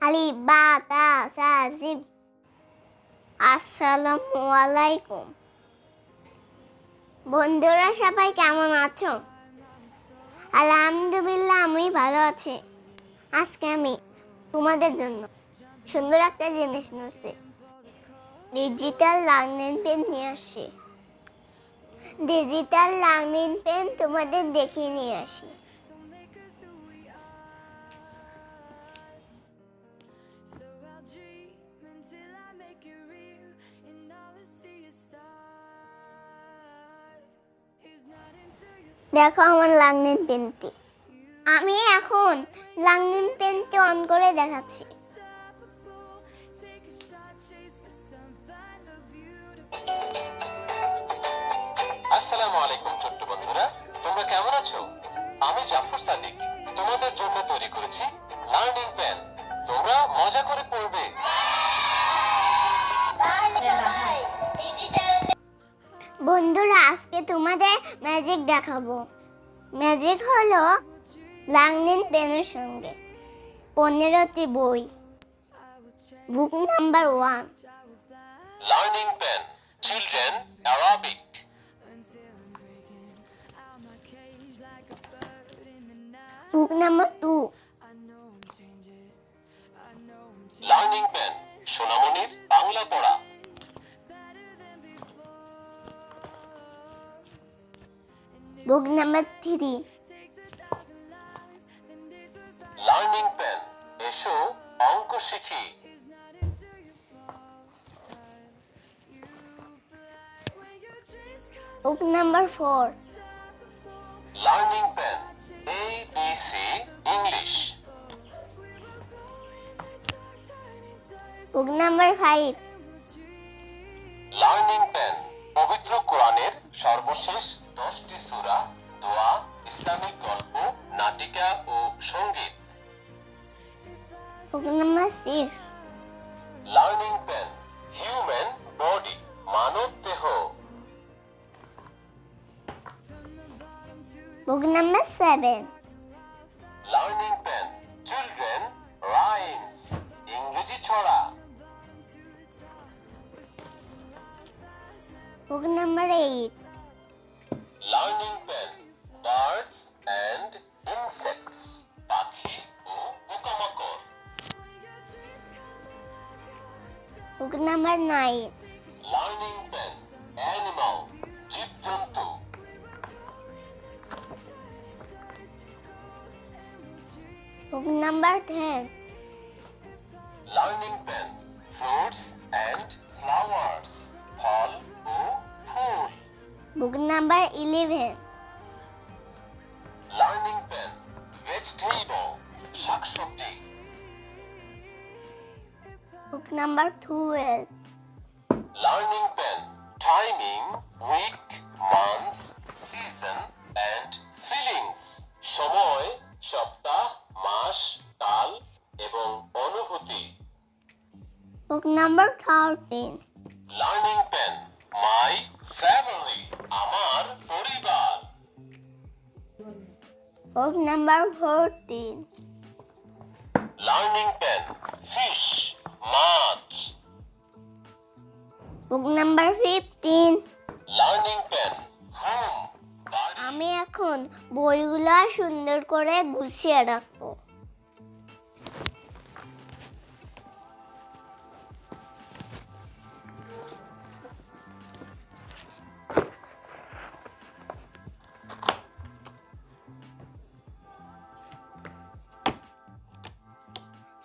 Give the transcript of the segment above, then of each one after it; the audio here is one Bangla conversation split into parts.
আলিফ বা, তা, সা আলাইকুম। বন্ধুরা সবাই কেমন আছো? আলহামদুলিল্লাহ, আমি ভালো আছি। আজকে আমি তোমাদের জন্য সুন্দর একটা জিনিস নিয়েছি ডিজিটাল লার্নিং পেন নিয়ে আসি। ডিজিটাল লার্নিং পেন তোমাদের দেখিয়ে নিয়ে আসি। দেখো আমার লার্নিং পেনটি। আমি এখন লার্নিং পেনটি অন করে দেখাচ্ছি. আসসালামু আলাইকুম ছোট্ট বন্ধুরা তোমরা কেমন আছো? আমি জাফর সাদিক তোমাদের জন্য তৈরি করেছি লার্নিং প্যান তোমরা মজা করে পড়বে। বন্ধুরা আজকে তোমাদের ম্যাজিক দেখাবো। ম্যাজিক হলো লার্নিং পেনের সঙ্গে। পনেরোটি বই। Book number one. Learning pen children Arabic book number two. Learning pen সোনামণির Bangla পড়া। Book number three learning pen এসো অঙ্ক শিখি। Book number four learning pen A B C English book number five learning pen পবিত্র কোরআনের সর্বশেষ দশটি সূরা দোয়া ইসলামিক গল্প নাটিকা ও সংগীত। লার্নিং প্যান হিউম্যান বডি মানব দেহ। Number seven learning pen children rhymes ইংরেজি ছড়া। Book number eight learning pen birds and insects পাখি ও পোকামাকড় book number nine learning pen animal জীবজন্তু book number ten learning pen fruits book number eleven learning pen vegetable শাকসবজি book number twelve learning pen timing week months season and feelings সময় সপ্তাহ মাস কাল এবং অনুভূতি book number thirteen learning pen my family আমার পরিবার। Book number fourteen learning pen fish মাছ book number fifteen learning pen home আমি এখন বইগুলো সুন্দর করে গুছিয়ে রাখব।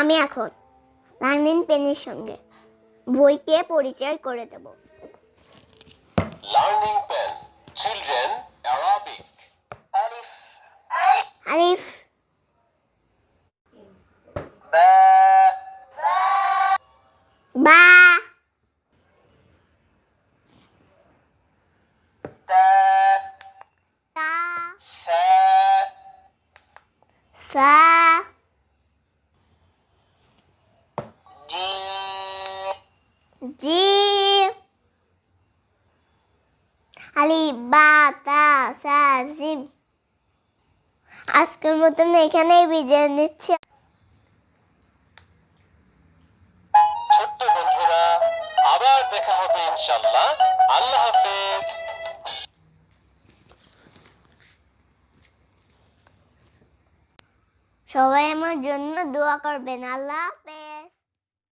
আমি এখন লার্নিং পেনের সঙ্গে বইকে পরিচয় করে দেব। জি। আলিফ বা তা সা জিম। আজকের মতন এখানেই বিদায় নিচ্ছি। ছোট্ট বন্ধুরা আবার দেখা হবে ইনশাআল্লাহ। আল্লাহ হাফেজ। সবাই আমার জন্য দোয়া করবেন। আল্লাহ হাফেজ।